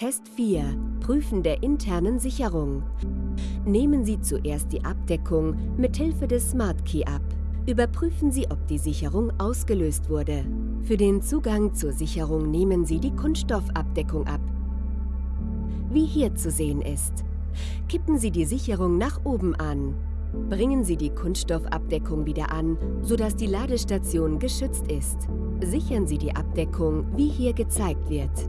Test 4. Prüfen der internen Sicherung. Nehmen Sie zuerst die Abdeckung mit Hilfe des Smart Key ab. Überprüfen Sie, ob die Sicherung ausgelöst wurde. Für den Zugang zur Sicherung nehmen Sie die Kunststoffabdeckung ab, wie hier zu sehen ist. Kippen Sie die Sicherung nach oben an. Bringen Sie die Kunststoffabdeckung wieder an, sodass die Ladestation geschützt ist. Sichern Sie die Abdeckung, wie hier gezeigt wird.